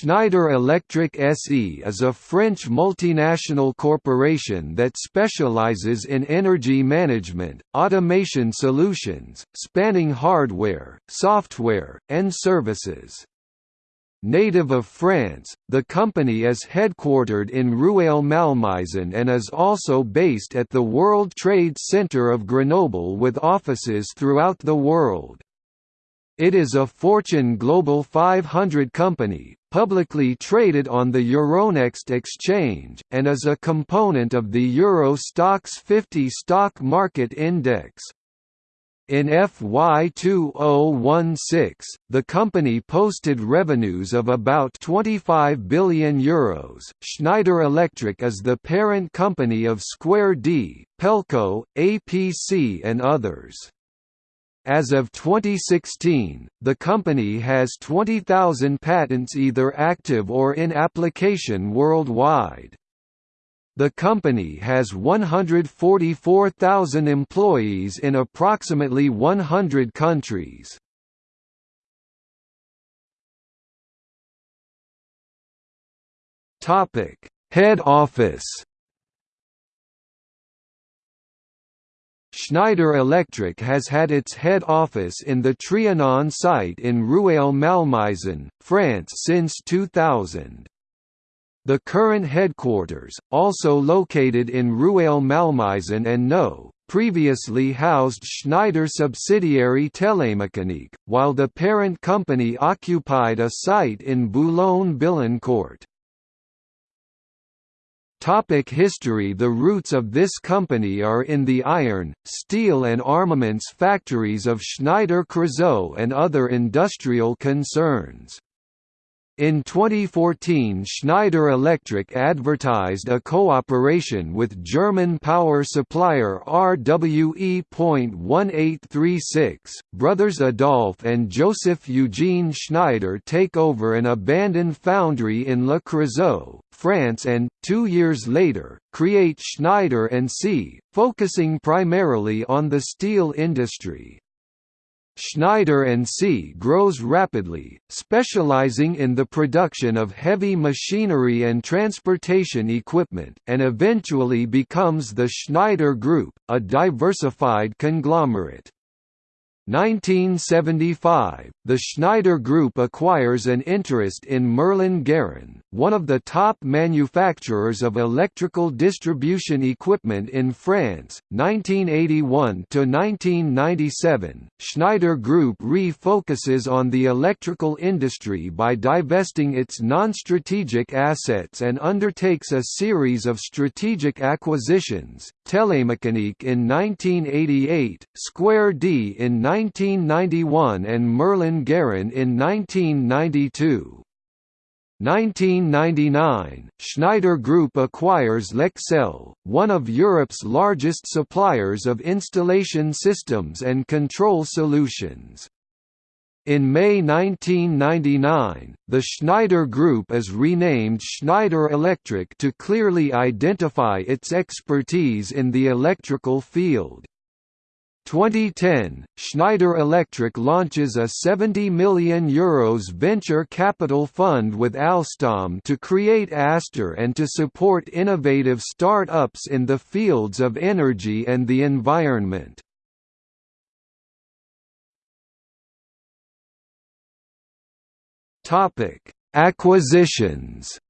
Schneider Electric SE is a French multinational corporation that specializes in energy management, automation solutions, spanning hardware, software, and services. Native of France, the company is headquartered in Rueil-Malmaison and is also based at the World Trade Center of Grenoble with offices throughout the world. It is a Fortune Global 500 company, publicly traded on the Euronext exchange, and is a component of the Euro Stoxx 50 stock market index. In FY 2016, the company posted revenues of about €25 billion. Euros. Schneider Electric is the parent company of Square D, Pelco, APC, and others. As of 2016, the company has 20,000 patents either active or in application worldwide. The company has 144,000 employees in approximately 100 countries. Head office Schneider Electric has had its head office in the Trianon site in Rueil-Malmaison, France since 2000. The current headquarters, also located in Rueil-Malmaison and No, previously housed Schneider subsidiary Télémécanique, while the parent company occupied a site in Boulogne-Billancourt. Topic history The roots of this company are in the iron, steel and armaments factories of Schneider Creusot and other industrial concerns. In 2014 Schneider Electric advertised a cooperation with German power supplier RWE.1836. Brothers Adolphe and Joseph Eugene Schneider take over an abandoned foundry in Le Creusot, France and, two years later, create Schneider & C, focusing primarily on the steel industry. Schneider & C grows rapidly, specializing in the production of heavy machinery and transportation equipment, and eventually becomes the Schneider Group, a diversified conglomerate. 1975, the Schneider Group acquires an interest in Merlin Gerin, one of the top manufacturers of electrical distribution equipment in France. 1981 to 1997, Schneider Group refocuses on the electrical industry by divesting its non-strategic assets and undertakes a series of strategic acquisitions. Télémécanique in 1988, Square D in 1991 and Merlin Gerin in 1992. 1999, Schneider Group acquires Lexel, one of Europe's largest suppliers of installation systems and control solutions. In May 1999, the Schneider Group is renamed Schneider Electric to clearly identify its expertise in the electrical field. 2010, Schneider Electric launches a €70 million Euros venture capital fund with Alstom to create Aster and to support innovative start-ups in the fields of energy and the environment. Acquisitions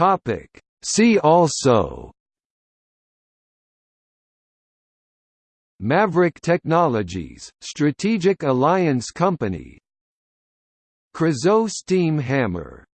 Topic. See also Maverick Technologies, Strategic Alliance Company Creusot Steam Hammer